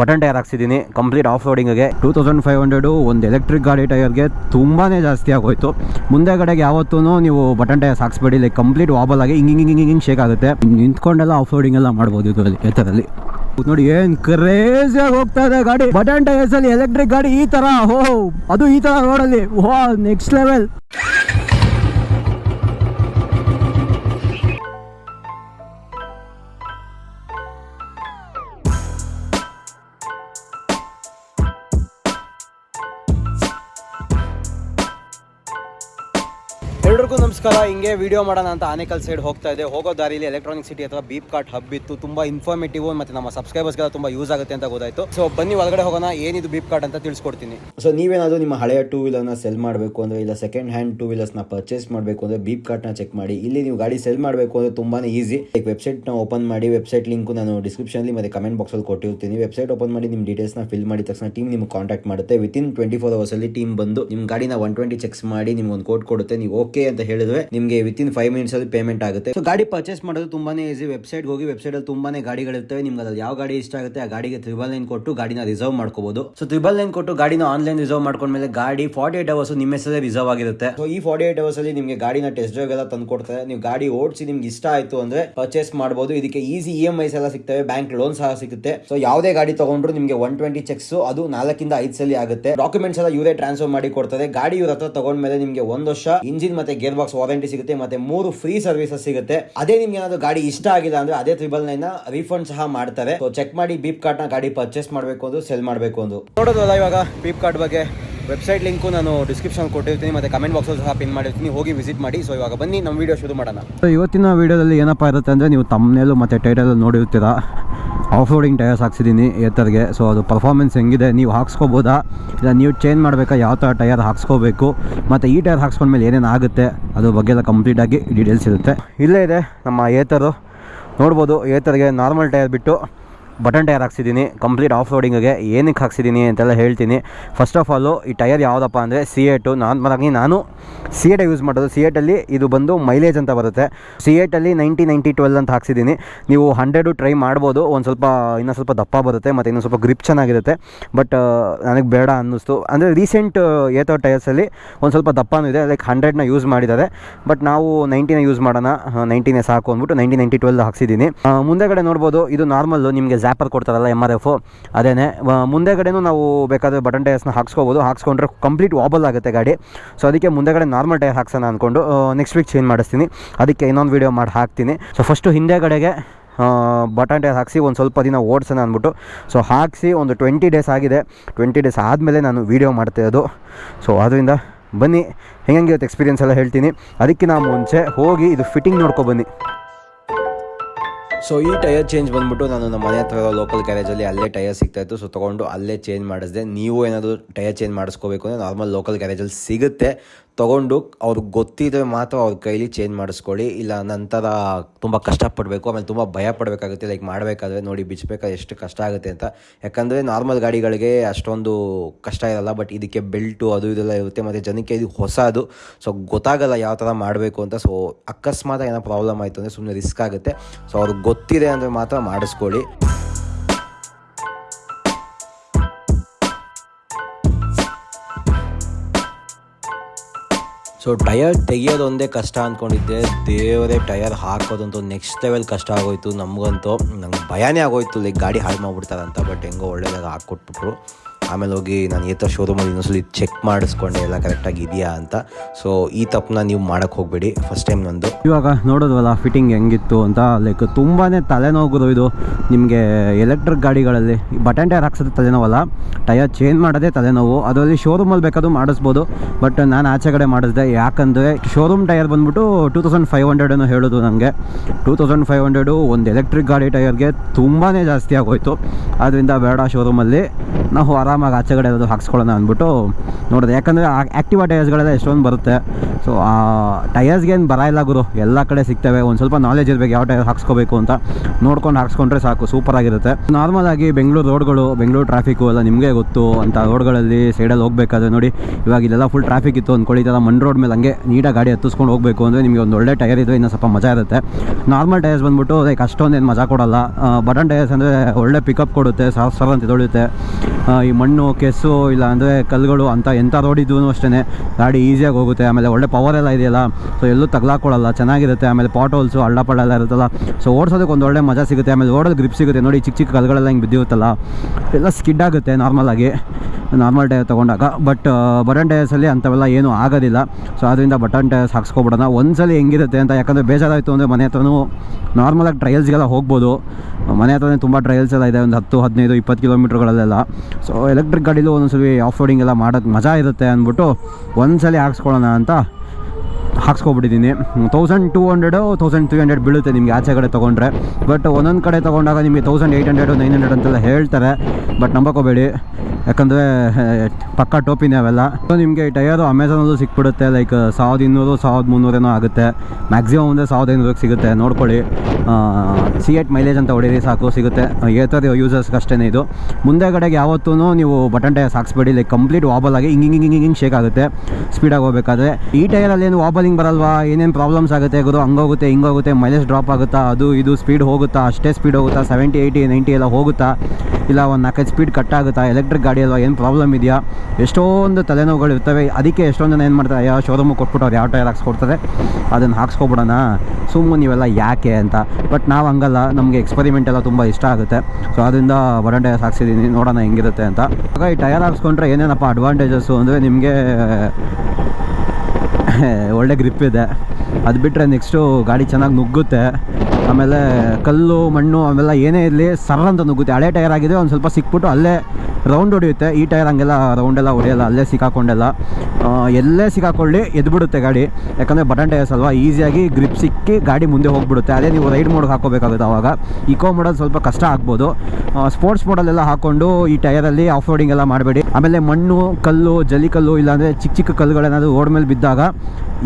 Button tyre ಹಾಕ್ಸಿದ್ದೀನಿ. Complete off ರೋಡಿಂಗ್ಗೆ two thousand five hundred ಒಂದು ಎಲೆಕ್ಟ್ರಿಕ್ ಗಾಡಿ ಟೈರ್ಗೆ ತುಂಬಾ ಜಾಸ್ತಿ ಆಗೋಯ್ತು. ಮುಂದೆಗಡೆಗೆ ಯಾವತ್ತೂ ನೀವು ಬಟನ್ ಟೈರ್ಸ್ ಹಾಕ್ಸ್ಬೇಡಿ. ಲೈಕ್ ಕಂಪ್ಲೀಟ್ ವಾಬಲ್ ಆಗಿ ಹಿಂಗೆ ಹಿಂಗೆ ಹಿಂಗೆ ಹಿಂಗೆ ಶೇಕ್ ಆಗುತ್ತೆ. ನಿಂತ್ಕೊಂಡೆಲ್ಲ ಆಫ್ ರೋಡಿಂಗ್ ಎಲ್ಲ ಮಾಡ್ಬೋದು ಇದರಲ್ಲಿ, ಎತ್ತರಲ್ಲಿ. ನೋಡಿ ಏನ್ ಕ್ರೇಜಿಯಾಗಿ ಹೋಗ್ತಾ ಇದೆ ಗಾಡಿ. ಬಟನ್ ಟೈರ್ಸಲ್ಲಿ ಎಲೆಕ್ಟ್ರಿಕ್ ಗಾಡಿ ಈ ತರ. ಹೋ ಅದು ಈ ತರ ರೋಡಲ್ಲಿ. ಹೋ ನೆಕ್ಸ್ಟ್ ಲೆವೆಲ್ ಎಲ್ರಿಗೂ ನಮಸ್ಕಾರ. ಹಿಂಗೆ ವಿಡಿಯೋ ಮಾಡೋಣ ಅಂತ ಆನೇಕಲ್ ಸೈಡ್ ಹೋಗ್ತಾ ಇದೆ. ಹೋಗೋ ದಾರಿಯಲ್ಲಿ ಎಲೆಕ್ಟ್ರಾನಿಕ್ ಸಿಟಿ ಅಥವಾ ಬೀಪ್ ಕಾರ್ಟ್ ಹಬ್ ಇತ್ತು. ತುಂಬಾ ಇನ್ಫಾರ್ಮೇಟಿವ್ ಮತ್ತೆ ನಮ್ಮ ಸಬ್ಸ್ಕ್ರೈಬರ್ಸ್ಗೆಲ್ಲ ತುಂಬಾ ಯೂಸ್ ಆಗುತ್ತೆ ಅಂತ ಗೊತ್ತಾಯ್ತು. ಸೊ ಬನ್ನಿ ಒಳಗಡೆ ಹೋಗೋಣ. ಏನಿದು ಬೀಪ್ ಕಾರ್ಟ್ ಅಂತ ತಿಳಿಸ್ಕೊಡ್ತೀನಿ. ಸೊ ನೀವೇನಾದರೂ ನಿಮ್ಮ ಹಳೆಯ ಟೂ ವೀಲರ್ನ ಸೆಲ್ ಮಾಡಬೇಕು ಅಂದ್ರೆ, ಇಲ್ಲ ಸೆಕೆಂಡ್ ಹ್ಯಾಂಡ್ ಟೂ ವೀಲರ್ಸ್ನ ಪರ್ಚೇಸ್ ಮಾಡಬೇಕು ಅಂದ್ರೆ ಬೀಪ್ ಕಾರ್ಟ್ನ ಚೆಕ್ ಮಾಡಿ. ಇಲ್ಲಿ ನೀವು ಗಾಡಿ ಸೆಲ್ ಮಾಡಬೇಕು ಅಂದ್ರೆ ತುಂಬಾ ಈಸಿ ಲೈಕ್ ವೆಬ್ಸೈಟ್ನ ಓಪನ್ ಮಾಡಿ ವೆಬ್ಸೈಟ್ ಲಿಂಕ್ ನಾನು ಡಿಸ್ಕ್ರಿಪ್ಷನಲ್ಲಿ ಮತ್ತು ಕಮೆಂಟ್ ಬಾಕ್ಸಲ್ಲಿ ಕೊಟ್ಟಿರ್ತೀನಿ. ವೆಬ್ಸೈಟ್ ಓಪನ್ ಮಾಡಿ ನಿಮ್ಮ ಡೀಟೇಲ್ಸ್ನ ಫಿಲ್ ಮಾಡಿದ ತಕ್ಷಣ ಟೀಮ್ ನಿಮ್ಗೆ ಕಾಂಟ್ಯಾಕ್ಟ್ ಮಾಡುತ್ತೆ. ವಿತಿನ್ ಟ್ವೆಂಟಿ ಫೋರ್ ಅವರ್ಸಲ್ಲಿ ಟೀಮ್ ಬಂದು ನಿಮ್ಮ ಗಾಡಿನ ಒನ್ ಟ್ವೆಂಟಿ ಚೆಕ್ಸ್ ಮಾಡಿ ನಿಮ್ಗೆ ಒಂದು ಕೋಟ್ ಕೊಡುತ್ತೆ. ನೀವು ಓಕೆ ಅಂತ ಹೇಳಿದ್ರೆ ನಿಮಗೆ ಇನ್ ಫೈವ್ ಮಿನಿಟ್ಸ್ ಅಲ್ಲಿ ಪೇಮೆಂಟ್ ಆಗುತ್ತೆ. ಸೊ ಗಾಡಿ ಪರ್ಚೇಸ್ ಮಾಡೋದು ತುಂಬಾನೇ ಈಸಿ ವೆಬ್ಸೈಟ್ ಹೋಗಿ ವೆಬ್ಸೈಟ್ ಅಲ್ಲಿ ತುಂಬಾನೇ ಗಾಡಿಗಳಿರ್ತವೆ. ನಿಮ್ಗೆ ಅದ್ರಲ್ಲಿ ಯಾವ ಗಾಡಿ ಇಷ್ಟ ಆಗುತ್ತೆ, ಆ ಗಾಡಿಗೆ ತ್ರಿಬಲ್ ನೈನ್ ಕೊಟ್ಟು ಗಾಡಿನ ರಿಸರ್ವ್ ಮಾಡ್ಕೋಬಹುದು ಸೊ ತ್ರಿಬಲ್ ನೈನ್ ಕೊಟ್ಟು ಗಾಡಿನ ಆನ್ಲೈನ್ ರಿಸರ್ವ್ ಮಾಡ್ಕೊಂಡ್ಮೇಲೆ ಗಾಡಿ ಫಾರ್ಟಿ ಏಟ್ ಅವರ್ಸ್ ನಿಮ್ಮ ಹೆಸರೇ ರಿಸರ್ವ್ ಆಗಿರುತ್ತೆ. ಸೊ ಈ ಫಾರ್ಟಿ ಏಟ್ ಅವರ್ಸ್ ಅಲ್ಲಿ ನಿಮಗೆ ಗಾಡಿನ ಟೆಸ್ಟ್ ಡ್ರೈವ್ ಎಲ್ಲ ತಂದು ಕೊಡ್ತಾರೆ. ನೀವು ಗಾಡಿ ಓಡಿಸಿ ನಿಮ್ಗೆ ಇಷ್ಟ ಆಯ್ತು ಅಂದ್ರೆ ಪರ್ಚೇಸ್ ಮಾಡಬಹುದು ಇದಕ್ಕೆ ಈಸಿ ಇ ಎಂ ಐಸ್ ಎಲ್ಲ ಸಿಗ್ತವೆ. ಬ್ಯಾಂಕ್ ಲೋನ್ ಸಹ ಸಿಗುತ್ತೆ. ಸೊ ಯಾವುದೇ ಗಾಡಿ ತಗೊಂಡ್ರು ನಿಮಗೆ ಒನ್ ಟ್ವೆಂಟಿ ಚೆಕ್ಸ್ ಅದು ನಾಲ್ಕಿಂದ ಐದು ಸಲ ಆಗುತ್ತೆ. ಡಾಕ್ಯುಮೆಂಟ್ಸ್ ಎಲ್ಲ ಇವರೇ ಟ್ರಾನ್ಸ್ಫರ್ ಮಾಡಿ ಕೊಡ್ತಾರೆ. ಗಾಡಿ ಇವ್ರ ಹತ್ರ ತಗೊಂಡ್ಮೇಲೆ ನಿಮಗೆ ಒಂದು ವರ್ಷ ಇಂಜಿನ್ ಮತ್ತೆ ಗೇರ್ ಬಾಕ್ಸ್ ವಾರಂಟಿ ಸಿಗುತ್ತೆ, ಮತ್ತೆ ಮೂರು ಫ್ರೀ ಸರ್ವಿಸಸ್ ಸಿಗುತ್ತೆ. ಅದೇ ನಿಮ್ಗೆ ಏನಾದ್ರು ಗಾಡಿ ಇಷ್ಟ ಆಗಿಲ್ಲ ಅಂದ್ರೆ ಅದೇ ತ್ರಿಬಲ್ ನೈನ್ ರೀಫಂಡ್ ಸಹ ಮಾಡ್ತಾರೆ. ಚೆಕ್ ಮಾಡಿ ಬೀಪ್ ಕಾರ್ಡ್ನ ಗಾಡಿ ಪರ್ಚೇಸ್ ಮಾಡಬೇಕು ಅಂದ್ರೆ ಸೆಲ್ ಮಾಡಬೇಕು ಅಂದ್ರೆ. ನೋಡೋದಲ್ಲ ಇವಾಗ ಬೀಪ್ ಕಾರ್ಡ್ ಬಗ್ಗೆ. ವೆಬ್ಸೈಟ್ ಲಿಂಕು ನಾನು ಡಿಸ್ಕ್ರಿಪ್ಷನ್ ಕೊಟ್ಟಿರ್ತೀನಿ, ಮತ್ತೆ ಕಮೆಂಟ್ ಬಾಕ್ಸ್ ಸಹ ಪಿನ್ ಮಾಡಿರ್ತೀನಿ. ಹೋಗಿ ವಿಸಿಟ್ ಮಾಡಿ. ಸೊ ಇವಾಗ ಬನ್ನಿ ನಮ್ಮ ವಿಡಿಯೋ ಶುರು ಮಾಡೋಣ. ಸೊ ಇವತ್ತಿನ ವಿಡಿಯೋದಲ್ಲಿ ಏನಪ್ಪ ಇರುತ್ತೆ ಅಂದರೆ ನೀವು ತಮ್ಮನೇಲು ಮತ್ತೆ ಟೈಟಲ್ ನೋಡಿರ್ತೀರಾ. ಆಫ್ ರೋಡಿಂಗ್ ಟೈರ್ಸ್ ಹಾಕ್ಸಿದ್ದೀನಿ ಏತರ್ಗೆ ಸೊ ಅದು ಪರ್ಫಾರ್ಮೆನ್ಸ್ ಹೆಂಗಿದೆ? ನೀವು ಹಾಕ್ಸ್ಕೋಬೋದಾ? ಇಲ್ಲ, ನೀವು ಚೇಂಜ್ ಮಾಡಬೇಕಾ? ಯಾವ ಥರ ಟೈರ್ ಹಾಕ್ಸ್ಕೋಬೇಕು? ಮತ್ತು ಈ ಟೈರ್ ಹಾಕ್ಸ್ಕೊಂಡ್ಮೇಲೆ ಏನೇನು ಆಗುತ್ತೆ? ಅದ್ರ ಬಗ್ಗೆ ಎಲ್ಲ ಕಂಪ್ಲೀಟಾಗಿ ಡೀಟೇಲ್ಸ್ ಇರುತ್ತೆ. ಇಲ್ಲೇ ಇದೆ ನಮ್ಮ ಏತರು. ನೋಡ್ಬೋದು ಏತರ್ಗೆ ನಾರ್ಮಲ್ ಟೈರ್ ಬಿಟ್ಟು ಬಟನ್ ಟೈರ್ ಹಾಕ್ಸಿದ್ದೀನಿ. ಕಂಪ್ಲೀಟ್ ಆಫ್ ರೋಡಿಂಗಿಗೆ ಏನಕ್ಕೆ ಹಾಕ್ಸಿದ್ದೀನಿ ಅಂತೆಲ್ಲ ಹೇಳ್ತೀನಿ. ಫಸ್ಟ್ ಆಫ್ ಆಲು ಈ ಟೈರ್ ಯಾವುದಪ್ಪ ಅಂದರೆ ಸಿ ಏಟು ನಾರ್ಮಲಾಗಿ ನಾನು ಸಿ ಏಟ ಯೂಸ್ ಮಾಡೋದು. ಸಿ ಏಟಲ್ಲಿ ಇದು ಬಂದು ಮೈಲೇಜ್ ಅಂತ ಬರುತ್ತೆ. ಸಿ ಏಟಲ್ಲಿ ನೈಂಟಿ ನೈಂಟಿ ಟ್ವೆಲ್ ಅಂತ ಹಾಕ್ಸಿದ್ದೀನಿ. ನೀವು ಹಂಡ್ರೆಡು ಟ್ರೈ ಮಾಡ್ಬೋದು. ಒಂದು ಸ್ವಲ್ಪ ಇನ್ನೂ ಸ್ವಲ್ಪ ದಪ್ಪ ಬರುತ್ತೆ ಮತ್ತು ಇನ್ನೊಂದು ಸ್ವಲ್ಪ ಗ್ರಿಪ್ ಚೆನ್ನಾಗಿರುತ್ತೆ. ಬಟ್ ನನಗೆ ಬೇಡ ಅನ್ನಿಸ್ತು. ಅಂದರೆ ರೀಸೆಂಟ್ ಏತೋ ಟೈರ್ಸಲ್ಲಿ ಒಂದು ಸ್ವಲ್ಪ ದಪ್ಪನೂ ಇದೆ. ಲೈಕ್ ಹಂಡ್ರೆಡ್ನ ಯೂಸ್ ಮಾಡಿದ್ದಾರೆ. ಬಟ್ ನಾವು ನೈಂಟಿನ ಯೂಸ್ ಮಾಡೋಣ. ನೈಂಟಿನೇ ಸಾಕು ಅಂದ್ಬಿಟ್ಟು ನೈಂಟಿ ನೈಂಟಿ ಟ್ವೆಲ್ ಹಾಕ್ಸಿದ್ದೀನಿ. ಮುಂದೆಗಡೆ ನೋಡ್ಬೋದು. ಇದು ನಾರ್ಮಲ್ಲು ನಿಮಗೆ ಜ್ಯಾಪರ್ ಕೊಡ್ತಾರಲ್ಲ ಎಂ ಆರ್ ಎಫು ಅದೇ ಮುಂದೆಗಡೆನೂ ನಾವು ಬೇಕಾದರೆ ಬಟನ್ ಟೈರ್ಸ್ನ ಹಾಕ್ಸ್ಕೋಬೋದು. ಹಾಕ್ಸ್ಕೊಂಡ್ರೆ ಕಂಪ್ಲೀಟ್ ವಾಬಲ್ ಆಗುತ್ತೆ ಗಾಡಿ. ಸೊ ಅದಕ್ಕೆ ಮುಂದೆಗಡೆ ನಾರ್ಮಲ್ ಟೈರ್ ಹಾಕ್ಸೋಣ ಅಂದ್ಕೊಂಡು ನೆಕ್ಸ್ಟ್ ವೀಕ್ ಚೇಂಜ್ ಮಾಡಿಸ್ತೀನಿ. ಅದಕ್ಕೆ ಇನ್ನೊಂದು ವೀಡಿಯೋ ಮಾಡಿ ಹಾಕ್ತೀನಿ. ಸೊ ಫಸ್ಟು ಹಿಂದೆಗಡೆಗೆ ಬಟನ್ ಟೈರ್ ಹಾಕಿಸಿ ಒಂದು ಸ್ವಲ್ಪ ದಿನ ಓಡಿಸೋಣ ಅಂದ್ಬಿಟ್ಟು. ಸೊ ಹಾಕಿಸಿ ಒಂದು ಟ್ವೆಂಟಿ ಡೇಸ್ ಆಗಿದೆ. ಟ್ವೆಂಟಿ ಡೇಸ್ ಆದಮೇಲೆ ನಾನು ವೀಡಿಯೋ ಅದು ಸೊ ಅದರಿಂದ ಬನ್ನಿ. ಹೆಂಗಿರುತ್ತೆ ಎಕ್ಸ್ಪೀರಿಯನ್ಸ್ ಎಲ್ಲ ಹೇಳ್ತೀನಿ. ಅದಕ್ಕಿಂತ ಮುಂಚೆ ಹೋಗಿ ಇದು ಫಿಟ್ಟಿಂಗ್ ನೋಡ್ಕೊ ಬನ್ನಿ. ಸೊ ಈ ಟೈರ್ ಚೇಂಜ್ ಬಂದ್ಬಿಟ್ಟು ನಾನು ನಮ್ಮ ಮನೆ ಹತ್ರ ಲೋಕಲ್ ಗ್ಯಾರೇಜಲ್ಲಿ ಅಲ್ಲೇ ಟೈರ್ ಸಿಗ್ತಾ ಇತ್ತು. ಸೊ ತೊಗೊಂಡು ಅಲ್ಲೇ ಚೇಂಜ್ ಮಾಡಿಸಿದೆ. ನೀವು ಏನಾದರೂ ಟೈರ್ ಚೇಂಜ್ ಮಾಡಿಸ್ಕೋಬೇಕು ಅಂದರೆ ನಾರ್ಮಲ್ ಲೋಕಲ್ ಗ್ಯಾರೇಜಲ್ಲಿ ಸಿಗುತ್ತೆ. ತೊಗೊಂಡು ಅವ್ರಿಗೆ ಗೊತ್ತಿದ್ರೆ ಮಾತ್ರ ಅವ್ರ ಕೈಲಿ ಚೇಂಜ್ ಮಾಡಿಸ್ಕೊಳ್ಳಿ. ಇಲ್ಲ ನಂತರ ತುಂಬ ಕಷ್ಟಪಡಬೇಕು, ಆಮೇಲೆ ತುಂಬ ಭಯ ಪಡಬೇಕಾಗುತ್ತೆ. ಲೈಕ್ ಮಾಡಬೇಕಾದ್ರೆ ನೋಡಿ ಬಿಚ್ಚಬೇಕಾದ್ರೆ ಎಷ್ಟು ಕಷ್ಟ ಆಗುತ್ತೆ ಅಂತ. ಯಾಕಂದರೆ ನಾರ್ಮಲ್ ಗಾಡಿಗಳಿಗೆ ಅಷ್ಟೊಂದು ಕಷ್ಟ ಇರಲ್ಲ ಬಟ್ ಇದಕ್ಕೆ ಬೆಲ್ಟು ಅದು ಇದೆಲ್ಲ ಇರುತ್ತೆ. ಮತ್ತು ಜನಕ್ಕೆ ಇದು ಹೊಸದು. ಸೊ ಗೊತ್ತಾಗಲ್ಲ ಯಾವ ಥರ ಮಾಡಬೇಕು ಅಂತ. ಸೊ ಅಕಸ್ಮಾತ್ ಏನೋ ಪ್ರಾಬ್ಲಮ್ ಆಯಿತು ಅಂದರೆ ಸುಮ್ಮನೆ ರಿಸ್ಕ್ ಆಗುತ್ತೆ. ಸೊ ಅವ್ರಿಗೆ ಗೊತ್ತಿದೆ ಅಂದರೆ ಮಾತ್ರ ಮಾಡಿಸ್ಕೊಳ್ಳಿ. ಸೊ ಟಯರ್ ತೆಗಿಯೋದೊಂದೇ ಕಷ್ಟ ಅಂದ್ಕೊಂಡಿದ್ದೆ ದೇವರೇ ಟಯರ್ ಹಾಕೋದಂತೂ ನೆಕ್ಸ್ಟ್ ಲೆವೆಲ್ ಕಷ್ಟ ಆಗೋಯ್ತು ನಮಗಂತೂ. ನಂಗೆ ಭಯನೇ ಆಗೋಯ್ತು ಲೈಕ್ ಗಾಡಿ ಹಾಳು ಮಾಡಿಬಿಡ್ತಾರಂತ ಬಟ್ ಹೆಂಗೋ ಒಳ್ಳೆಯದಾಗ ಹಾಕ್ಕೊಟ್ಬಿಟ್ರು. ಆಮೇಲೆ ಹೋಗಿ ನಾನು ಏತ ಶೋರೂಮಲ್ಲಿ ಇನ್ನೊಂದ್ಸಲಿ ಚೆಕ್ ಮಾಡಿಸ್ಕೊಂಡೆ, ಎಲ್ಲ ಕರೆಕ್ಟಾಗಿ ಇದೆಯಾ ಅಂತ. ಸೊ ಈ ತಪ್ಪನ್ನ ನೀವು ಮಾಡೋಕ್ಕೆ ಹೋಗಬೇಡಿ. ಫಸ್ಟ್ ಟೈಮ್ ನಂದು. ಇವಾಗ ನೋಡೋದಲ್ಲ ಫಿಟ್ಟಿಂಗ್ ಹೆಂಗಿತ್ತು ಅಂತ ಲೈಕ್ ತುಂಬಾ ತಲೆನೋವು ಇದು. ನಿಮಗೆ ಎಲೆಕ್ಟ್ರಿಕ್ ಗಾಡಿಗಳಲ್ಲಿ ಬಟನ್ ಟೈರ್ ಹಾಕ್ಸೋದು ತಲೆನೋವಲ್ಲ ಟಯರ್ ಚೇಂಜ್ ಮಾಡೋದೇ ತಲೆನೋವು. ಅದರಲ್ಲಿ ಶೋರೂಮಲ್ಲಿ ಬೇಕಾದ್ರೂ ಮಾಡಿಸ್ಬೋದು. ಬಟ್ ನಾನು ಆಚೆ ಕಡೆ ಮಾಡಿಸಿದೆ. ಯಾಕಂದರೆ ಶೋರೂಮ್ ಟೈರ್ ಬಂದ್ಬಿಟ್ಟು ಟೂ ತೌಸಂಡ್ ಫೈವ್ ಹಂಡ್ರೆಡನ್ನು ಹೇಳೋದು ನನಗೆ ಟೂ ತೌಸಂಡ್ ಫೈವ್ ಹಂಡ್ರೆಡು ಒಂದು ಎಲೆಕ್ಟ್ರಿಕ್ ಗಾಡಿ ಟೈರ್ಗೆ ತುಂಬಾ ಜಾಸ್ತಿ ಆಗೋಯ್ತು. ಆದ್ದರಿಂದ ಬೇಡ ಶೋರೂಮಲ್ಲಿ ನಾವು ಆರಾಮಾಗಿ ಆಚೆ ಕಡೆ ಅದು ಹಾಕ್ಸ್ಕೊಳ್ಳೋಣ ಅಂದ್ಬಿಟ್ಟು ನೋಡಿದೆ. ಯಾಕಂದರೆ ಆ್ಯಕ್ಟಿವಾ ಟೈರ್ಸ್ಗಳೆಲ್ಲ ಎಷ್ಟೊಂದು ಬರುತ್ತೆ. ಸೊ ಆ ಟಯರ್ಸ್ಗೇನು ಬರ ಇಲ್ಲ ಗುರು. ಎಲ್ಲ ಕಡೆ ಸಿಗ್ತವೆ. ಒಂದು ಸ್ವಲ್ಪ ನಾಲೆಜ್ ಇರಬೇಕು ಯಾವ ಟೈರ್ ಹಾಕ್ಸ್ಕೋಬೇಕು ಅಂತ. ನೋಡ್ಕೊಂಡು ಹಾಕ್ಸ್ಕೊಂಡ್ರೆ ಸಾಕು. ಸೂಪರ್ ಆಗಿರುತ್ತೆ. ನಾರ್ಮಲ್ ಆಗಿ ಬೆಂಗಳೂರು ರೋಡ್ಗಳು, ಬೆಂಗಳೂರು ಟ್ರಾಫಿಕ್ಕು ಎಲ್ಲ ನಿಮಗೆ ಗೊತ್ತು. ಅಂತ ರೋಡ್ಗಳಲ್ಲಿ ಸೈಡಲ್ಲಿ ಹೋಗಬೇಕಾದ್ರೆ ನೋಡಿ, ಇವಾಗ ಇಲ್ಲೆಲ್ಲ ಫುಲ್ ಟ್ರಾಫಿಕ್ ಇತ್ತು ಅಂದ್ಕೊಳ್ಳಿ ಇದೆಲ್ಲ ಥರ ಮಣ್ ರೋಡ್ ಮೇಲೆ ಹಂಗೆ ನೀಟಾಗಿ ಗಾಡಿ ಹತ್ತಿಸ್ಕೊಂಡು ಹೋಗಬೇಕು ಅಂದರೆ ನಿಮಗೆ ಒಂದು ಒಳ್ಳೆ ಟೈರ್ ಇದ್ದರೆ ಇನ್ನೂ ಸ್ವಲ್ಪ ಮಜಾ ಇರುತ್ತೆ. ನಾರ್ಮಲ್ ಟೈರ್ಸ್ ಬಂದ್ಬಿಟ್ಟು ಲೈಕ್ ಅಷ್ಟೊಂದೇನು ಮಜಾ ಕೊಡಲ್ಲ. ಬಟನ್ ಟೈರ್ಸ್ ಅಂದರೆ ಒಳ್ಳೆ ಪಿಕಪ್ ಕೊಡುತ್ತೆ. ಸರ್ ಸರ್ ಅಂತ ತೊಳೆಯುತ್ತೆ ಈ ಮಣ್ಣು ಕೆಸ್ಸು ಇಲ್ಲ ಅಂದರೆ ಕಲ್ಲುಗಳು ಅಂತ ಎಂಥ ರೋಡ್ ಇದ್ದೂ ಅಷ್ಟೇ ಗಾಡಿ ಈಸಿಯಾಗಿ ಹೋಗುತ್ತೆ. ಆಮೇಲೆ ಒಳ್ಳೆ ಪವರ್ ಎಲ್ಲ ಇದೆಯಲ್ಲ. ಸೊ ಎಲ್ಲೂ ತಗ್ಲಾಕೊಳ್ಳಲ್ಲ ಚೆನ್ನಾಗಿರುತ್ತೆ. ಆಮೇಲೆ ಪಾಟ್ ಹೋಲ್ಸು ಹಳ್ಳ ಎಲ್ಲ ಇರುತ್ತಲ್ಲ. ಸೊ ಓಡಿಸೋದಕ್ಕೆ ಒಂದು ಒಳ್ಳೆ ಮಜಾ ಸಿಗುತ್ತೆ. ಆಮೇಲೆ ರೋಡಲ್ಲಿ ಗ್ರಿಪ್ ಸಿಗುತ್ತೆ. ನೋಡಿ ಚಿಕ್ಕ ಚಿಕ್ಕ ಕಲ್ಗಳೆಲ್ಲ ಹಿಂಗೆ ಬಿದ್ದಿರುತ್ತಲ್ಲ. ಎಲ್ಲ ಸ್ಕಿಡ್ ಆಗುತ್ತೆ ನಾರ್ಮಲ್ ಆಗಿ. ನಾರ್ಮಲ್ ಟೈರ್ ತೊಗೊಂಡಾಗ. ಬಟ್ ಬಟನ್ ಟೈರ್ಸಲ್ಲಿ ಅಂಥವೆಲ್ಲ ಏನೂ ಆಗೋದಿಲ್ಲ. ಸೊ ಅದರಿಂದ ಬಟನ್ ಟೈರ್ಸ್ ಹಾಕ್ಸ್ಕೊಬಿಡೋಣ. ಒಂದ್ಸಲಿ ಹೆಂಗಿರುತ್ತೆ ಅಂತ, ಯಾಕಂದರೆ ಬೇಜಾರಾಯಿತು ಅಂದರೆ ಮನೆ ಹತ್ರನೂ ನಾರ್ಮಲಾಗಿ ಟ್ರಯಲ್ಸ್ಗೆಲ್ಲ ಹೋಗ್ಬೋದು. ಮನೆ ಹತ್ರನೇ ತುಂಬ ಟ್ರಯಲ್ಸ್ ಎಲ್ಲ ಇದೆ, ಒಂದು ಹತ್ತು, ಹದಿನೈದು, ಇಪ್ಪತ್ತು ಕಿಲೋಮೀಟ್ರ್ಗಳಲ್ಲೆಲ್ಲ ಸೊ ಎಲೆಕ್ಟ್ರಿಕ್ ಗಾಡಿಲೂ ಒಂದೊಂದ್ಸಲಿ ಆಫ್ ರೋಡಿಂಗ್ ಎಲ್ಲ ಮಾಡೋದು ಮಜಾ ಇರುತ್ತೆ ಅಂದ್ಬಿಟ್ಟು ಒಂದ್ಸಲಿ ಹಾಕ್ಸ್ಕೊಳ್ಳೋಣ ಅಂತ ಹಾಕ್ಸ್ಕೊಬಿಟ್ಟಿದ್ದೀನಿ. Thousand two hundred thousand three hundred ಬೀಳುತ್ತೆ ನಿಮಗೆ ಆಚೆ ಕಡೆ ತೊಗೊಂಡ್ರೆ. ಬಟ್ ಒಂದೊಂದು ಕಡೆ ತೊಗೊಂಡಾಗ ನಿಮಗೆ thousand eight hundred nine hundred ಅಂತೆಲ್ಲ ಹೇಳ್ತಾರೆ. ಬಟ್ ನಂಬಕೋಬೇಡಿ. ಯಾಕಂದರೆ, ಪಕ್ಕ ಟೋಪಿನೇ ಅವೆಲ್ಲ. ಸೊ ನಿಮಗೆ ಟಯರು ಅಮೆಝಾನಲ್ಲೂ ಸಿಕ್ಬಿಡುತ್ತೆ ಲೈಕ್ ಸಾವಿರದ ಇನ್ನೂರು, ಸಾವಿರದ ಮುನ್ನೂರೇನೋ ಆಗುತ್ತೆ. ಮ್ಯಾಕ್ಸಿಮಮ್ ಅಂದರೆ ಸಾವಿರದ ಐನೂರಕ್ಕೆ ಸಿಗುತ್ತೆ, ನೋಡ್ಕೊಳ್ಳಿ. ಸಿ ಎಟ್ ಮೈಲೇಜ್ ಅಂತ ಹೊಡೀರಿ, ಸಾಕು, ಸಿಗುತ್ತೆ. ಏತರ ಯೂಸರ್ಸ್ಗೆ ಅಷ್ಟೇ ಇದು. ಮುಂದೆ ಕಡೆಗೆ ಯಾವತ್ತೂ ನೀವು ಬಟನ್ ಟೈರ್ಸ್ ಹಾಕ್ಸ್ಬೇಡಿ ಲೈಕ್ ಕಂಪ್ಲೀಟ್ ವಾಬಲ್ ಆಗಿ ಹಿಂಗೆ ಹಿಂಗೆ ಹಿಂಗೆ ಹಿಂಗೆ ಶೇಕ್ ಆಗುತ್ತೆ ಸ್ಪೀಡಾಗಿ ಹೋಗಬೇಕಾದ್ರೆ. ಈ ಟೈರಲ್ಲಿ ಏನು ವಾಬಲಿಂಗ್ ಬರಲ್ವಾ? ಏನೇನು ಪ್ರಾಬ್ಲಮ್ಸ್ ಆಗುತ್ತೆ ಗುರು? ಹಂಗೋಗುತ್ತೆ ಹಿಂಗೋಗುತ್ತೆ ಮೈಲೇಜ್ ಡ್ರಾಪ್ ಆಗುತ್ತಾ? ಅದು, ಇದು ಸ್ಪೀಡ್ ಹೋಗುತ್ತಾ? ಅಷ್ಟೇ ಸ್ಪೀಡ್ ಹೋಗುತ್ತಾ? ಸೆವೆಂಟಿ ಏಯ್ಟಿ ನೈಂಟಿ ಎಲ್ಲ ಹೋಗುತ್ತಾ? ಇಲ್ಲ ಒಂದು ನಾಲ್ಕೈದು ಸ್ಪೀಡ್ ಕಟ್ ಆಗುತ್ತಾ? ಎಲೆಕ್ಟ್ರಿಕ್ ಗಾಡಿ ಅಲ್ವಾ? ಏನು ಪ್ರಾಬ್ಲಮ್ ಇದೆಯಾ? ಎಷ್ಟೊಂದು ತಲೆನೋವುಗಳು ಇರ್ತವೆ. ಅದಕ್ಕೆ ಎಷ್ಟೊಂದು ಜನ ಏನು ಮಾಡ್ತಾರೆ? ಯಾವ ಶೋರೂಮಿಗೆ ಕೊಟ್ಬಿಟ್ಟು ಯಾವ ಟೈರ್ ಹಾಕ್ಸ್ಕೊಡ್ತಾರೆ ಅದನ್ನು ಹಾಕ್ಸ್ಕೊಬಿಡೋಣ. ಸುಮ್ಮನೆ ನೀವೆಲ್ಲ ಯಾಕೆ ಅಂತ. ಬಟ್ ನಾವು ಹಂಗಲ್ಲ. ನಮಗೆ ಎಕ್ಸ್ಪರಿಮೆಂಟ್ ಎಲ್ಲ ತುಂಬ ಇಷ್ಟ ಆಗುತ್ತೆ. ಸೊ ಅದರಿಂದ ವರನ್ ಟೈರ್ಸ್ ಹಾಕ್ಸಿದ್ದೀನಿ ನೋಡೋಣ ಹೆಂಗಿರುತ್ತೆ ಅಂತ. ಆಗ ಈ ಟೈರ್ ಹಾಕ್ಸ್ಕೊಂಡ್ರೆ ಏನೇನಪ್ಪ ಅಡ್ವಾಂಟೇಜಸ್ಸು ಅಂದರೆ ನಿಮಗೆ ಒಳ್ಳೆ ಗ್ರಿಪ್ ಇದೆ. ಅದು ಬಿಟ್ಟರೆ ನೆಕ್ಸ್ಟು ಗಾಡಿ ಚೆನ್ನಾಗಿ ನುಗ್ಗುತ್ತೆ. ಆಮೇಲೆ ಕಲ್ಲು, ಮಣ್ಣು ಆಮೇಲೆ ಏನೇ ಇರಲಿ ಸರ್ ಅಂತ ನುಗ್ಗುತ್ತೆ. ಹಳೆ ಟೈರ್ ಆಗಿದೆ ಒಂದು ಸ್ವಲ್ಪ ಸಿಕ್ಬಿಟ್ಟು ಅಲ್ಲೇ ರೌಂಡ್ ಹೊಡೆಯುತ್ತೆ. ಈ ಟೈರ್ ಹಂಗೆಲ್ಲ ರೌಂಡೆಲ್ಲ ಹೊಡೆಯಲ್ಲ, ಅಲ್ಲೇ ಸಿಕ್ಕಾಕೊಂಡೆಲ್ಲ. ಎಲ್ಲೇ ಸಿಕ್ಕಾಕೊಳ್ಳಿ, ಎದ್ಬಿಡುತ್ತೆ ಗಾಡಿ. ಯಾಕಂದರೆ ಬಟನ್ ಟೈರ್ಸ್ ಅಲ್ವಾ, ಈಸಿಯಾಗಿ ಗ್ರಿಪ್ ಸಿಕ್ಕಿ ಗಾಡಿ ಮುಂದೆ ಹೋಗ್ಬಿಡುತ್ತೆ. ಅದೇ ನೀವು ರೈಡ್ ಮೋಡ್ಗೆ ಹಾಕೋಬೇಕಾಗುತ್ತೆ ಆವಾಗ ಇಕೋ ಮೋಡಲ್ ಸ್ವಲ್ಪ ಕಷ್ಟ ಆಗ್ಬೋದು. ಸ್ಪೋರ್ಟ್ಸ್ ಮೋಡಲ್ಲೆಲ್ಲ ಹಾಕ್ಕೊಂಡು ಈ ಟೈರಲ್ಲಿ ಆಫ್ ರೋಡಿಂಗ್ ಎಲ್ಲ ಮಾಡಬೇಡಿ. ಆಮೇಲೆ ಮಣ್ಣು, ಕಲ್ಲು ಜಲಿಕಲ್ಲು ಇಲ್ಲಾಂದರೆ ಚಿಕ್ಕ ಚಿಕ್ಕ ಕಲ್ಲುಗಳೇನಾದರೂ ರೋಡ್ ಮೇಲೆ ಬಿದ್ದಾಗ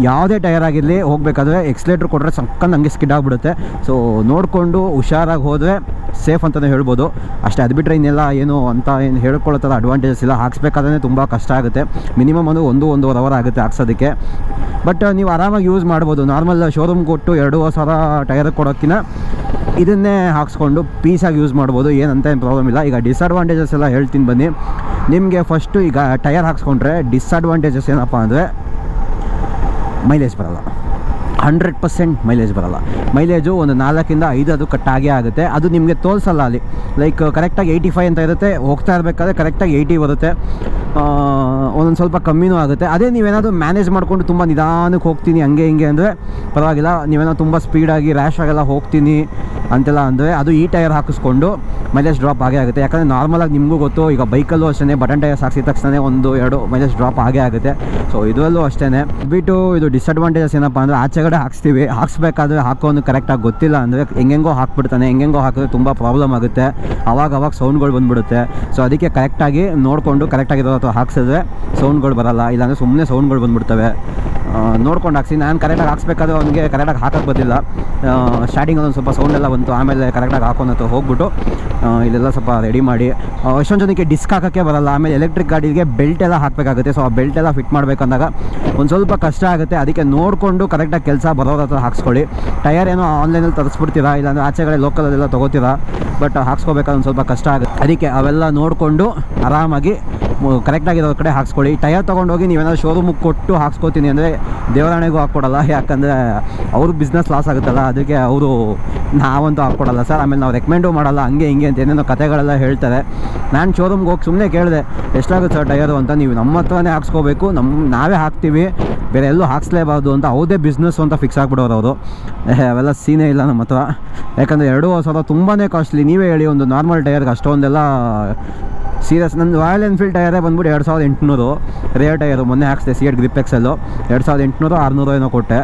ಯಾವುದೇ ಟೈರ್ ಆಗಿರಲಿ ಹೋಗಬೇಕಾದ್ರೆ ಎಕ್ಸ್ಲೇಟ್ರ್ ಕೊಟ್ಟರೆ ಸಕ್ಕಂದು ಹಂಗೆ ಸ್ಕಿಡ್ ಆಗಿಬಿಡುತ್ತೆ. ಸೊ ನೋಡಿಕೊಂಡು ಹುಷಾರಾಗಿ ಹೋದರೆ ಸೇಫ್ ಅಂತಲೇ ಹೇಳ್ಬೋದು. ಅಷ್ಟೇ ಅದು ಬಿಟ್ಟರೆ ಇನ್ನೆಲ್ಲ ಏನು ಅಂತ ಏನು ಹೇಳ್ಕೊಳ್ಳೋ ಥರ ಅಡ್ವಾಂಟೇಜಸ್ ಇಲ್ಲ. ಹಾಕ್ಸ್ಬೇಕಾದ್ರೆ ತುಂಬ ಕಷ್ಟ ಆಗುತ್ತೆ. ಮಿನಿಮಮ್ ಒಂದು ಒಂದು ಒಂದೂವರೆ ಅವರ್ ಆಗುತ್ತೆ ಹಾಕ್ಸೋದಕ್ಕೆ. ಬಟ್ ನೀವು ಆರಾಮಾಗಿ ಯೂಸ್ ಮಾಡ್ಬೋದು. ನಾರ್ಮಲ್ ಶೋರೂಮ್ ಕೊಟ್ಟು ಎರಡೂವರೆ ಸಾವಿರ ಟೈರ್ ಕೊಡೋಕ್ಕಿಂತ ಇದನ್ನೇ ಹಾಕ್ಸ್ಕೊಂಡು ಪೀಸಾಗಿ ಯೂಸ್ ಮಾಡ್ಬೋದು. ಏನಂತ ಏನು ಪ್ರಾಬ್ಲಮ್ ಇಲ್ಲ. ಈಗ ಡಿಸ್ಅಡ್ವಾಂಟೇಜಸ್ ಎಲ್ಲ ಹೇಳ್ತೀನಿ ಬನ್ನಿ. ನಿಮಗೆ ಫಸ್ಟು ಈಗ ಟಯರ್ ಹಾಕ್ಸ್ಕೊಂಡ್ರೆ ಡಿಸ್ಅಡ್ವಾಂಟೇಜಸ್ ಏನಪ್ಪ ಅಂದರೆ ಮೈಲೇಜ್ ಬರಲ್ಲ. ಹಂಡ್ರೆಡ್ ಪರ್ಸೆಂಟ್ ಮೈಲೇಜ್ ಬರಲ್ಲ. ಮೈಲೇಜು ಒಂದು ನಾಲ್ಕಿಂದ ಐದು ಅದು ಕಟ್ಟಾಗೇ ಆಗುತ್ತೆ. ಅದು ನಿಮಗೆ ತೋರಿಸಲ್ಲ ಅಲ್ಲಿ. ಲೈಕ್ ಕರೆಕ್ಟಾಗಿ ಏಯ್ಟಿ ಫೈವ್ ಅಂತ ಇರುತ್ತೆ, ಹೋಗ್ತಾ ಇರಬೇಕಾದ್ರೆ ಕರೆಕ್ಟಾಗಿ ಏಯ್ಟಿ ಬರುತ್ತೆ. ಒಂದೊಂದು ಸ್ವಲ್ಪ ಕಮ್ಮಿನೂ ಆಗುತ್ತೆ. ಅದೇ ನೀವೇನಾದರೂ ಮ್ಯಾನೇಜ್ ಮಾಡಿಕೊಂಡು ತುಂಬ ನಿಧಾನಕ್ಕೆ ಹೋಗ್ತೀನಿ, ಹಂಗೆ ಹಿಂಗೆ ಅಂದರೆ ಪರವಾಗಿಲ್ಲ. ನೀವೇನೋ ತುಂಬ ಸ್ಪೀಡಾಗಿ ರ್ಯಾಶ್ ಆಗೆಲ್ಲ ಹೋಗ್ತೀನಿ. ಅಂತೆಲ್ಲ ಅಂದರೆ ಅದು ಈ ಟೈರ್ ಹಾಕಿಸ್ಕೊಂಡು ಮೈಲೇಜ್ ಡ್ರಾಪ್ ಆಗೇ ಆಗುತ್ತೆ. ಯಾಕಂದರೆ ನಾರ್ಮಲಾಗಿ ನಿಮಗೂ ಗೊತ್ತು, ಈಗ ಬೈಕಲ್ಲೂ ಅಷ್ಟೇ ಬಟನ್ ಟೈರ್ಸ್ ಹಾಕಿಸಿದ ತಕ್ಷಣ ಒಂದು, ಎರಡು ಮೈಲೇಜ್ ಡ್ರಾಪ್ ಆಗೇ ಆಗುತ್ತೆ. ಸೊ ಇದರಲ್ಲೂ ಅಷ್ಟೇ ಬಿಟ್ಟು ಇದು ಡಿಸ್ಅಡ್ವಾಂಟೇಜಸ್ ಏನಪ್ಪ ಅಂದರೆ ಆಚೆ ಕಡೆ ಹಾಕ್ಸ್ತೀವಿ. ಹಾಕ್ಸ್ಬೇಕಾದ್ರೆ ಹಾಕೋನು ಕರೆಕ್ಟಾಗಿ ಗೊತ್ತಿಲ್ಲ ಅಂದರೆ ಹೆಂಗೆಂಗೋ ಹಾಕ್ಬಿಡ್ತಾನೆ, ಹೆಂಗೆಂಗೋ ಹಾಕಿದ್ರೆ ತುಂಬ ಪ್ರಾಬ್ಲಮ್ ಆಗುತ್ತೆ. ಅವಾಗ ಅವಾಗ ಸೌಂಡ್ಗಳು ಬಂದುಬಿಡುತ್ತೆ. ಸೊ ಅದಕ್ಕೆ ಕರೆಕ್ಟಾಗಿ ನೋಡಿಕೊಂಡು ಕರೆಕ್ಟಾಗಿರೋ ಅಥವಾ ಹಾಕ್ಸಿದ್ರೆ ಸೌಂಡ್ಗಳು ಬರಲ್ಲ. ಇಲ್ಲಾಂದರೆ ಸುಮ್ಮನೆ ಸೌಂಡ್ಗಳು ಬಂದ್ಬಿಡ್ತವೆ. ನೋಡ್ಕೊಂಡು ಹಾಕ್ಸಿ. ನಾನು ಕರೆಕ್ಟಾಗಿ ಹಾಕ್ಸ್ಬೇಕಾದ್ರೆ ಅವನಿಗೆ ಕರೆಕ್ಟಾಗಿ ಹಾಕಕ್ಕೆ ಬಂದಿಲ್ಲ ಸ್ಟಾರ್ಟಿಂಗ್ ಒಂದು ಸ್ವಲ್ಪ ಸೌಂಡ್ ಎಲ್ಲ ಬಂತು. ಆಮೇಲೆ ಕರೆಕ್ಟಾಗಿ ಹಾಕೊಂಡು ಹೋಗ್ಬಿಟ್ಟು ಇಲ್ಲೆಲ್ಲ ಸ್ವಲ್ಪ ರೆಡಿ ಮಾಡಿ. ಎಷ್ಟೊಂದು ಜನಕ್ಕೆ ಡಿಸ್ಕ್ ಹಾಕೋಕ್ಕೆ ಬರಲ್ಲ. ಆಮೇಲೆ ಎಲೆಕ್ಟ್ರಿಕ್ ಗಾಡಿಗೆ ಬೆಲ್ಟ್ ಎಲ್ಲ ಹಾಕಬೇಕಾಗುತ್ತೆ. ಸೊ ಆ ಬೆಲ್ಟ್ ಎಲ್ಲ ಫಿಟ್ ಮಾಡಬೇಕಂದಾಗ ಒಂದು ಸ್ವಲ್ಪ ಕಷ್ಟ ಆಗುತ್ತೆ. ಅದಕ್ಕೆ ನೋಡಿಕೊಂಡು ಕರೆಕ್ಟಾಗಿ ಕೆಲಸ ಬರೋರ ಹತ್ರ ಹಾಕ್ಸ್ಕೊಳ್ಳಿ. ಟಯರ್ ಏನೋ ಆನ್ಲೈನಲ್ಲಿ ತರಿಸ್ಬಿಡ್ತೀರಾ? ಇಲ್ಲಾಂದರೆ ಆಚೆ ಕಡೆ ಲೋಕಲಲ್ಲೆಲ್ಲ ತೊಗೋತೀರಾ? ಬಟ್ ಹಾಕ್ಸ್ಕೋಬೇಕಾದ್ರೆ ಒಂದು ಸ್ವಲ್ಪ ಕಷ್ಟ ಆಗುತ್ತೆ. ಅದಕ್ಕೆ ಅವೆಲ್ಲ ನೋಡಿಕೊಂಡು ಆರಾಮಾಗಿ ಕರೆಕ್ಟಾಗಿರೋ ಕಡೆ ಹಾಕ್ಸ್ಕೊಳ್ಳಿ. ಟಯರ್ ತೊಗೊಂಡೋಗಿ ನೀವೇನಾದ್ರು ಶೋರೂಮಿಗೆ ಕೊಟ್ಟು ಹಾಕ್ಸ್ಕೊತೀನಿ ಅಂದರೆ ದೇವರಾಣೆಗೂ ಹಾಕ್ಕೊಡಲ್ಲ, ಯಾಕಂದರೆ ಅವ್ರ ಬಿಸ್ನೆಸ್ ಲಾಸ್ ಆಗುತ್ತಲ್ಲ, ಅದಕ್ಕೆ ಅವರು ನಾವಂತೂ ಹಾಕ್ಕೊಡಲ್ಲ. ಸರ್ ಆಮೇಲೆ ನಾವು ರೆಕಮೆಂಡು ಮಾಡಲ್ಲ, ಹಂಗೆ ಹಿಂಗೆ ಅಂತ ಏನೇನೋ ಕತೆಗಳೆಲ್ಲ ಹೇಳ್ತಾರೆ. ನಾನು ಶೋರೂಮ್ಗೆ ಹೋಗಿ ಸುಮ್ಮನೆ ಕೇಳಿದೆ, ಎಷ್ಟಾಗುತ್ತೆ ಸರ್ ಟಯರು ಅಂತ? ನೀವು ನಮ್ಮ ಹತ್ರನೇ ಹಾಕ್ಸ್ಕೋಬೇಕು ನಮ್ಮ ನಾವೇ ಹಾಕ್ತೀವಿ, ಬೇರೆ ಎಲ್ಲೂ ಹಾಕ್ಸ್ಲೇಬಾರ್ದು ಅಂತ ಅವ್ರದೇ ಬಿಸ್ನೆಸ್ ಅಂತ ಫಿಕ್ಸ್ ಆಗಿಬಿಡೋರು ಅವರು. ಅವೆಲ್ಲ ಸೀನೇ ಇಲ್ಲ ನಮ್ಮ ಹತ್ರ. ಯಾಕಂದರೆ ಎರಡು ಸಾವಿರ ತುಂಬಾ ಕಾಸ್ಟ್ಲಿ ನೀವೇ ಹೇಳಿ ಒಂದು ನಾರ್ಮಲ್ ಟಯರ್ಗೆ ಅಷ್ಟೊಂದೆಲ್ಲ ಸೀರಿಯಸ್ ನಂದು ರಾಯಲ್ ಎನ್ಫೀಲ್ಡ್ ಟಯರೇ ಬಂದ್ಬಿಟ್ಟು ಎರಡು ಸಾವಿರದ ಎಂಟುನೂರು. ರೇರ್ ಟಯರು ಮೊನ್ನೆ ಹಾಕ್ಸಿದೆ ಸಿ ಎಟ್ ಗ್ರಿಪ್ ಎಕ್ಸೆಲ್ಲು ಎರಡು ಸಾವಿರದ ಎಂಟುನೂರು, ಆರುನೂರು ಏನೋ ಕೊಟ್ಟೆ.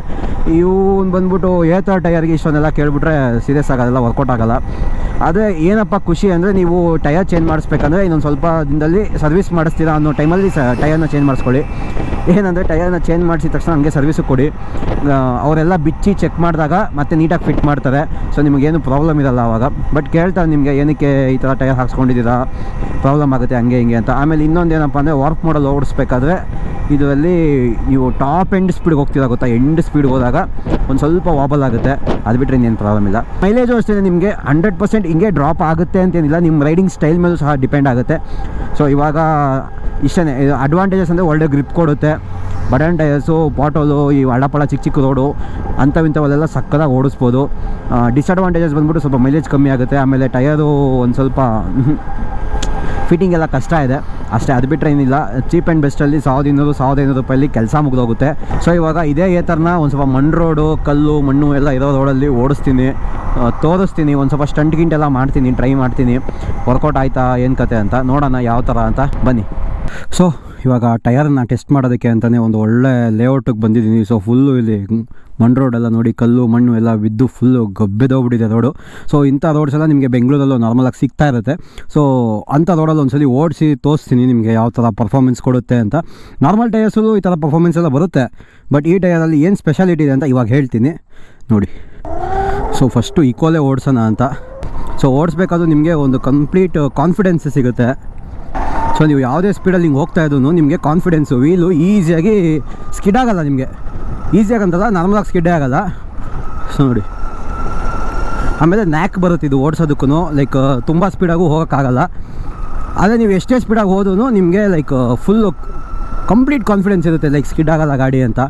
ಇವ್ನು ಬಂದ್ಬಿಟ್ಟು ಏತರ ಟಯರ್ಗೆ ಇಷ್ಟೊಂದೆಲ್ಲ ಕೇಳ್ಬಿಟ್ರೆ ಸೀರಿಯಸ್ ಆಗೋದೆಲ್ಲ ವರ್ಕೌಟ್ ಆಗಲ್ಲ. ಆದರೆ ಏನಪ್ಪ ಖುಷಿ ಅಂದರೆ ನೀವು ಟಯರ್ ಚೇಂಜ್ ಮಾಡಿಸ್ಬೇಕಂದ್ರೆ ಇನ್ನೊಂದು ಸ್ವಲ್ಪ ದಿನದಲ್ಲಿ ಸರ್ವಿಸ್ ಮಾಡಿಸ್ತೀರಾ ಅನ್ನೋ ಟೈಮಲ್ಲಿ ಸ ಟಯರ್ನ ಚೇಂಜ್ ಮಾಡಿಸ್ಕೊಳ್ಳಿ. ಏನಂದರೆ ಟಯರ್ನ ಚೇಂಜ್ ಮಾಡಿಸಿದ ತಕ್ಷಣ ಹಂಗೆ ಸರ್ವಿಸು ಕೊಡಿ. ಅವರೆಲ್ಲ ಬಿಚ್ಚಿ ಚೆಕ್ ಮಾಡಿದಾಗ ಮತ್ತೆ ನೀಟಾಗಿ ಫಿಟ್ ಮಾಡ್ತಾರೆ. ಸೊ ನಿಮಗೇನು ಪ್ರಾಬ್ಲಮ್ ಇರಲ್ಲ ಆವಾಗ ಬಟ್ ಕೇಳ್ತಾರೆ ನಿಮಗೆ ಏನಕ್ಕೆ ಈ ಥರ ಟಯರ್ ಹಾಕ್ಸ್ಕೊಂಡಿದ್ದೀರಾ? ಪ್ರಾಬ್ಲಮ್ ಆಗುತ್ತೆ ಹಂಗೆ ಹಿಂಗೆ ಅಂತ. ಆಮೇಲೆ ಇನ್ನೊಂದು ಏನಪ್ಪ ಅಂದರೆ ವರ್ಕ್ ಮಾಡಲ್ ಓಡಿಸ್ಬೇಕಾದ್ರೆ ಇದರಲ್ಲಿ ನೀವು ಟಾಪ್ ಎಂಡ್ ಸ್ಪೀಡ್ಗೆ ಹೋಗ್ತೀರಾ ಗೊತ್ತಾ? ಎಂಡ್ ಸ್ಪೀಡ್ಗೆ ಹೋದಾಗ ಒಂದು ಸ್ವಲ್ಪ ವಾಬಲ್ ಆಗುತ್ತೆ. ಅದು ಬಿಟ್ಟರೆ ಇನ್ನೇನು ಪ್ರಾಬ್ಲಮ್ ಇಲ್ಲ. ಮೈಲೇಜು ಅಷ್ಟೇ ನಿಮಗೆ ಹಂಡ್ರೆಡ್ ಪರ್ಸೆಂಟ್ ಹಿಂಗೆ ಡ್ರಾಪ್ ಆಗುತ್ತೆ ಅಂತೇನಿಲ್ಲ. ನಿಮ್ಮ ರೈಡಿಂಗ್ ಸ್ಟೈಲ್ ಮೇಲೂ ಸಹ ಡಿಪೆಂಡ್ ಆಗುತ್ತೆ. ಸೊ ಇವಾಗ ಇಷ್ಟೇ ಅಡ್ವಾಂಟೇಜಸ್ ಅಂದರೆ ಒಳ್ಳೆ ಗ್ರಿಪ್ ಕೊಡುತ್ತೆ. ಬಟನ್ ಟಯರ್ಸು ಬಾಟಲು ಈ ಹಳಪಳ ಚಿಕ್ಕ ಚಿಕ್ಕ ರೋಡು ಅಂಥವಿಂಥವಲ್ಲೆಲ್ಲ ಸಕ್ಕದಾಗಿ ಓಡಿಸ್ಬೋದು. ಡಿಸ್ಅಡ್ವಾಂಟೇಜಸ್ ಬಂದ್ಬಿಟ್ಟು ಸ್ವಲ್ಪ ಮೈಲೇಜ್ ಕಮ್ಮಿ ಆಗುತ್ತೆ. ಆಮೇಲೆ ಟಯರು ಒಂದು ಸ್ವಲ್ಪ ಫಿಟ್ಟಿಂಗ್ ಎಲ್ಲ ಕಷ್ಟ ಇದೆ. ಅಷ್ಟೇ, ಅದು ಬಿಟ್ಟರೆ ಏನಿಲ್ಲ. ಚೀಪ್ ಆ್ಯಂಡ್ ಬೆಸ್ಟಲ್ಲಿ ಸಾವಿರದ ಇನ್ನೂರು ಸಾವಿರದ ಐನೂರು ರೂಪಾಯಲ್ಲಿ ಕೆಲಸ ಮುಗಿದೋಗುತ್ತೆ. ಸೊ ಇವಾಗ ಇದೇ ಏತರ್ನ ಒಂದು ಸ್ವಲ್ಪ ಮಣ್ಣು ರೋಡು, ಕಲ್ಲು, ಮಣ್ಣು ಎಲ್ಲ ಇರೋ ರೋಡಲ್ಲಿ ಓಡಿಸ್ತೀನಿ. ತೋರಿಸ್ತೀನಿ. ಒಂದು ಸ್ವಲ್ಪ ಸ್ಟಂಟ್ ಗಿಂಟ್ ಎಲ್ಲ ಮಾಡ್ತೀನಿ, ಟ್ರೈ ಮಾಡ್ತೀನಿ. ವರ್ಕೌಟ್ ಆಯ್ತಾ, ಏನು ಕತೆ ಅಂತ. ನೋಡೋಣ, ಯಾವ ಥರ ಅಂತ. ಬನ್ನಿ. ಸೊ ಇವಾಗ ಟಯರನ್ನು ಟೆಸ್ಟ್ ಮಾಡೋದಕ್ಕೆ ಅಂತಲೇ ಒಂದು ಒಳ್ಳೆ ಲೇಔಟಿಗೆ ಬಂದಿದ್ದೀನಿ. ಸೊ ಫುಲ್ಲು ಇಲ್ಲಿ ಮಣ್ಣು ರೋಡೆಲ್ಲ ನೋಡಿ, ಕಲ್ಲು, ಮಣ್ಣು ಎಲ್ಲ ಬಿದ್ದು ಫುಲ್ಲು ಗಬ್ಬೆದೋಗ್ಬಿಟ್ಟಿದೆ ರೋಡು ಸೊ ಇಂಥ ರೋಡ್ಸ್ ಎಲ್ಲ ನಿಮಗೆ ಬೆಂಗಳೂರಲ್ಲೂ ನಾರ್ಮಲಾಗಿ ಸಿಗ್ತಾ ಇರುತ್ತೆ. ಸೊ ಅಂಥ ರೋಡಲ್ಲಿ ಒಂದ್ಸಲಿ ಓಡಿಸಿ ತೋರಿಸ್ತೀನಿ ನಿಮಗೆ ಯಾವ ಥರ ಪರ್ಫಾರ್ಮೆನ್ಸ್ ಕೊಡುತ್ತೆ ಅಂತ. ನಾರ್ಮಲ್ ಟಯರ್ಸಲ್ಲೂ ಈ ಥರ ಪರ್ಫಾರ್ಮೆನ್ಸ್ ಎಲ್ಲ ಬರುತ್ತೆ. ಬಟ್ ಈ ಟಯರಲ್ಲಿ ಏನು ಸ್ಪೆಷಾಲಿಟಿ ಇದೆ ಅಂತ ಇವಾಗ ಹೇಳ್ತೀನಿ. ನೋಡಿ. ಸೊ ಫಸ್ಟು ಈಕ್ವಲೇ ಓಡಿಸೋಣ ಅಂತ. ಸೊ ಓಡಿಸ್ಬೇಕಾದ್ರೂ ನಿಮಗೆ ಒಂದು ಕಂಪ್ಲೀಟ್ ಕಾನ್ಫಿಡೆನ್ಸ್ ಸಿಗುತ್ತೆ. ಸೊ ನೀವು ಯಾವುದೇ ಸ್ಪೀಡಲ್ಲಿ ಹಿಂಗೆ ಹೋಗ್ತಾ ಇದ್ದು ನಿಮಗೆ ಕಾನ್ಫಿಡೆನ್ಸು ವೀಲು ಈಸಿಯಾಗಿ ಸ್ಕಿಡ್ ಆಗಲ್ಲ ನಿಮಗೆ. ಈಸಿಯಾಗಿ ಅಂತಲ್ಲ ನಾರ್ಮಲಾಗಿ ಸ್ಕಿಡ್ಡೇ ಆಗಲ್ಲ. ಸೊ ನೋಡಿ. ಆಮೇಲೆ ನ್ಯಾಕ್ ಬರುತ್ತೆ ಇದು ಓಡಿಸೋದಕ್ಕೂ ಲೈಕ್ ತುಂಬ ಸ್ಪೀಡಾಗೂ ಹೋಗೋಕ್ಕಾಗಲ್ಲ. ಆದರೆ ನೀವು ಎಷ್ಟೇ ಸ್ಪೀಡಾಗಿ ಹೋದ್ರೂ ನಿಮಗೆ ಲೈಕ್ ಫುಲ್ಲು ಕಂಪ್ಲೀಟ್ ಕಾನ್ಫಿಡೆನ್ಸ್ ಇರುತ್ತೆ. ಲೈಕ್ ಸ್ಕಿಡ್ ಆಗಲ್ಲ ಗಾಡಿ ಅಂತ.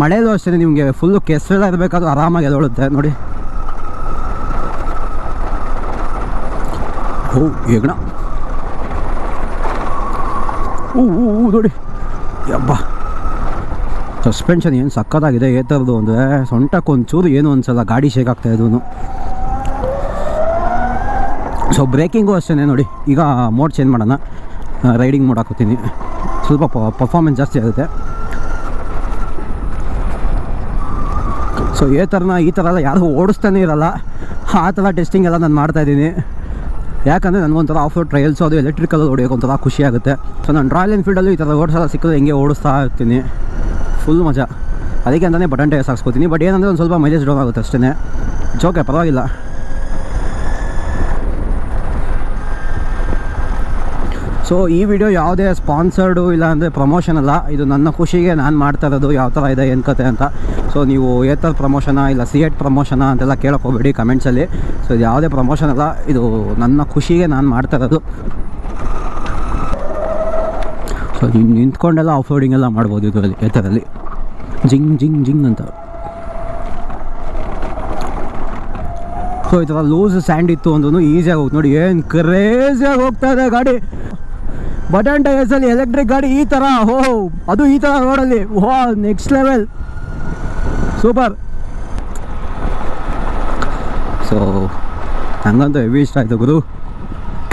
ಮಳೆಯಲ್ಲೂ ಅಷ್ಟೇ ನಿಮಗೆ ಫುಲ್ಲು ಕೆಸರೆಲ್ಲ ಇರಬೇಕಾದ್ರೂ ಆರಾಮಾಗಿ ಎದೊಳುತ್ತೆ ನೋಡಿ. ಓ ಹೆಗ್ಣ ಊ ಊ ನೋಡಿ. ಯಬ್ಬ. ಸಸ್ಪೆನ್ಷನ್ ಏನು ಸಕ್ಕತ್ತಾಗಿದೆ ಏ ಥರದ್ದು ಅಂದರೆ ಸೊಂಟಕ್ಕೆ ಒಂಚೂರು ಏನು ಅನ್ಸಲ್ಲ ಗಾಡಿ ಶೇಕ್ ಆಗ್ತಾ ಇದೂ ಸೊ ಬ್ರೇಕಿಂಗು ಅಷ್ಟೇ ನೋಡಿ. ಈಗ ಮೋಡ್ ಚೇಂಜ್ ಮಾಡೋಣ. ರೈಡಿಂಗ್ ಮೋಡ್ ಹಾಕೋತೀನಿ. ಸ್ವಲ್ಪ ಪರ್ಫಾರ್ಮೆನ್ಸ್ ಜಾಸ್ತಿ ಆಗುತ್ತೆ. ಸೊ ಏ ಥರನ ಈ ಥರ ಎಲ್ಲ ಯಾರು ಓಡಿಸ್ತಾನೆ ಇರಲ್ಲ. ಆ ಥರ ಟೆಸ್ಟಿಂಗ್ ಎಲ್ಲ ನಾನು ಮಾಡ್ತಾಯಿದ್ದೀನಿ ಯಾಕಂದರೆ ನನಗೊಂಥರ ಆಫ್ ರೋಡ್ ಟ್ರಯಲ್ಸು ಅದು ಎಲೆಕ್ಟ್ರಿಕಲ್ ಹೊಡಿಯೋಕೆ ಒಂಥರ ಖುಷಿ ಆಗುತ್ತೆ ಸೊ ನಾನು ರಾಯಲ್ ಎನ್ಫೀಲ್ಡಲ್ಲೂ ಈ ಥರ ಓಡಿಸಲ್ಲ ಸಿಕ್ಕಿದ್ರೆ ಹೆಂಗೆ ಓಡಿಸ್ತಾ ಇರ್ತೀನಿ. ಫುಲ್ ಮಜಾ. ಅದಕ್ಕೆ ಅಂತಲೇ ಬಟನ್ ಟೈರ್ಸ್ ಹಾಕ್ಸ್ಕೊತೀನಿ. ಬಟ್ ಏನಂದರೆ ಒಂದು ಸ್ವಲ್ಪ ಮೈಲೇಜ್ ಡೌನ್ ಆಗುತ್ತೆ ಅಷ್ಟೇ ಜೋಕೆ ಪರವಾಗಿಲ್ಲ. ಸೊ ಈ ವಿಡಿಯೋ ಯಾವುದೇ ಸ್ಪಾನ್ಸರ್ಡು ಇಲ್ಲ ಅಂದರೆ ಪ್ರಮೋಷನ್ ಅಲ್ಲ. ಇದು ನನ್ನ ಖುಷಿಗೆ ನಾನು ಮಾಡ್ತಾ ಇರೋದು. ಯಾವ ಥರ ಇದೆ, ಏನು ಕತೆ ಅಂತ. ಸೊ ನೀವು ಏತಲ್ ಪ್ರಮೋಷನ ಇಲ್ಲ ಸಿ ಎಟ್ ಪ್ರಮೋಷನ ಅಂತೆಲ್ಲ ಕೇಳೋಕ್ಕೋಗ್ಬೇಡಿ ಕಮೆಂಟ್ಸಲ್ಲಿ ಸೊ ಇದು ಯಾವುದೇ ಪ್ರಮೋಷನ್ ಅಲ್ಲ, ಇದು ನನ್ನ ಖುಷಿಗೆ ನಾನು ಮಾಡ್ತಾ ಇರೋದು. ಸೊ ನಿಂತ್ಕೊಂಡೆಲ್ಲ ಆಫ್ ರೋಡಿಂಗ್ ಎಲ್ಲ ಮಾಡ್ಬೋದು ಇದರಲ್ಲಿ, ಏತರಲ್ಲಿ. ಜಿಂಗ್ ಜಿಂಗ್ ಜಿಂಗ್ ಅಂತ. ಸೊ ಈ ಥರ ಲೂಸ್ ಸ್ಯಾಂಡ್ ಇತ್ತು ಅಂದ್ರೂ ಈಸಿಯಾಗಿ ಹೋಗ್ತು ನೋಡಿ ಏನು ಕ್ರೇಜಿಯಾಗಿ ಹೋಗ್ತಾ ಇದೆ ಗಾಡಿ. ಬಟನ್ ಟೈರ್ಸಲ್ಲಿ ಎಲೆಕ್ಟ್ರಿಕ್ ಗಾಡಿ ಈ ಥರ ಹೋ ಅದು ಈ ಥರ ರೋಡಲ್ಲಿ ಹೋ ನೆಕ್ಸ್ಟ್ ಲೆವೆಲ್ ಸೂಪರ್. ಸೊ ನನಗಂತೂ ಹೆವಿ ಇಷ್ಟ ಆಯಿತು ಗುರು.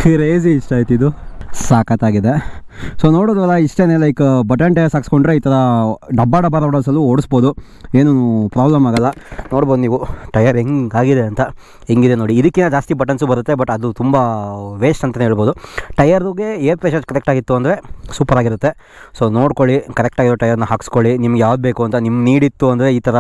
ಕ್ರೇಜಿ ಇಷ್ಟ ಆಯ್ತು ಇದು. ಸಾಕತ್ತಾಗಿದೆ. ಸೊ ನೋಡೋದಲ್ಲ ಇಷ್ಟೇ ಲೈಕ್ ಬಟನ್ ಟೈರ್ಸ್ ಹಾಕ್ಸ್ಕೊಂಡ್ರೆ ಈ ಥರ ಡಬ್ಬ ಡಬ್ಬ ರೋಡಲ್ಸಲ್ಲೂ ಓಡಿಸ್ಬೋದು. ಏನು ಪ್ರಾಬ್ಲಮ್ ಆಗಲ್ಲ. ನೋಡ್ಬೋದು ನೀವು ಟಯರ್ ಹೆಂಗಾಗಿದೆ ಅಂತ. ಹೆಂಗಿದೆ ನೋಡಿ. ಇದಕ್ಕಿಂತ ಜಾಸ್ತಿ ಬಟನ್ಸು ಬರುತ್ತೆ ಬಟ್ ಅದು ತುಂಬ ವೇಸ್ಟ್ ಅಂತಲೇ ಹೇಳ್ಬೋದು. ಟಯರ್ಗೆ ಏರ್ ಪ್ರೆಷರ್ ಕರೆಕ್ಟಾಗಿತ್ತು ಅಂದರೆ ಸೂಪರಾಗಿರುತ್ತೆ ಸೊ ನೋಡ್ಕೊಳ್ಳಿ ಕರೆಕ್ಟಾಗಿರೋ ಟಯರ್ನ ಹಾಕ್ಸ್ಕೊಳ್ಳಿ. ನಿಮ್ಗೆ ಯಾವ್ದು ಬೇಕು ಅಂತ ನಿಮ್ಮ ನೀಡಿತ್ತು ಅಂದರೆ ಈ ಥರ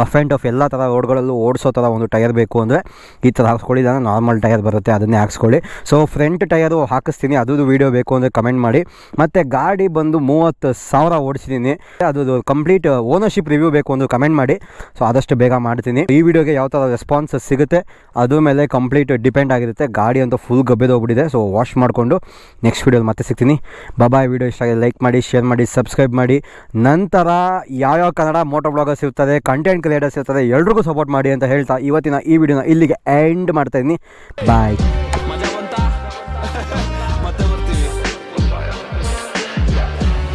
ರಫ್ ಆ್ಯಂಡ್ ಟಫ್ ಎಲ್ಲ ಥರ ರೋಡ್ಗಳಲ್ಲೂ ಓಡಿಸೋ ಥರ ಒಂದು ಟಯರ್ ಬೇಕು ಅಂದರೆ ಈ ಥರ ಹಾಕ್ಸ್ಕೊಳ್ಳಿ. ನಾರ್ಮಲ್ ಟೈರ್ ಬರುತ್ತೆ, ಅದನ್ನೇ ಹಾಕ್ಸ್ಕೊಳ್ಳಿ. ಸೊ ಫ್ರಂಟ್ ಟಯರು ಹಾಕಿಸ್ತೀನಿ. ಅದು ವೀಡಿಯೋ ಬೇಕು ಅಂದರೆ ಕಮೆಂಟ್ ಮಾಡಿ. ಮತ್ತು ಗಾಡಿ ಬಂದು ಮೂವತ್ತು ಸಾವಿರ ಓಡಿಸಿದ್ದೀನಿ. ಅದು ಕಂಪ್ಲೀಟ್ ಓನರ್ಶಿಪ್ ರಿವ್ಯೂ ಬೇಕು ಒಂದು ಕಮೆಂಟ್ ಮಾಡಿ. ಸೊ ಆದಷ್ಟು ಬೇಗ ಮಾಡ್ತೀನಿ. ಈ ವಿಡಿಯೋಗೆ ಯಾವ ಥರ ರೆಸ್ಪಾನ್ಸ್ ಸಿಗುತ್ತೆ, ಅದ್ರ ಮೇಲೆ ಕಂಪ್ಲೀಟ್ ಡಿಪೆಂಡ್ ಆಗಿರುತ್ತೆ. ಗಾಡಿ ಅಂತೂ ಫುಲ್ ಗಬ್ಬೆದೋಗ್ಬಿಟ್ಟಿದೆ ಸೊ ವಾಶ್ ಮಾಡಿಕೊಂಡು ನೆಕ್ಸ್ಟ್ ವೀಡಿಯೋಲಿ ಮತ್ತೆ ಸಿಗ್ತೀನಿ. ಬಾಬಾಯ್ ವಿಡಿಯೋ ಇಷ್ಟ ಆಗಿದೆ ಲೈಕ್ ಮಾಡಿ ಶೇರ್ ಮಾಡಿ ಸಬ್ಸ್ಕ್ರೈಬ್ ಮಾಡಿ. ನಂತರ ಯಾವ್ಯಾವ ಕನ್ನಡ ಮೋಟೋ ಬ್ಲಾಗರ್ಸ್ ಇರ್ತದೆ ಕಂಟೆಂಟ್ ಕ್ರಿಯೇಟರ್ಸ್ ಇರ್ತದೆ ಎಲ್ರಿಗೂ ಸಪೋರ್ಟ್ ಮಾಡಿ ಅಂತ ಹೇಳ್ತಾ ಇವತ್ತಿನ ಈ ವಿಡಿಯೋನ ಇಲ್ಲಿಗೆ ಎಂಡ್ ಮಾಡ್ತಾ ಇದ್ದೀನಿ. ಬಾಯ್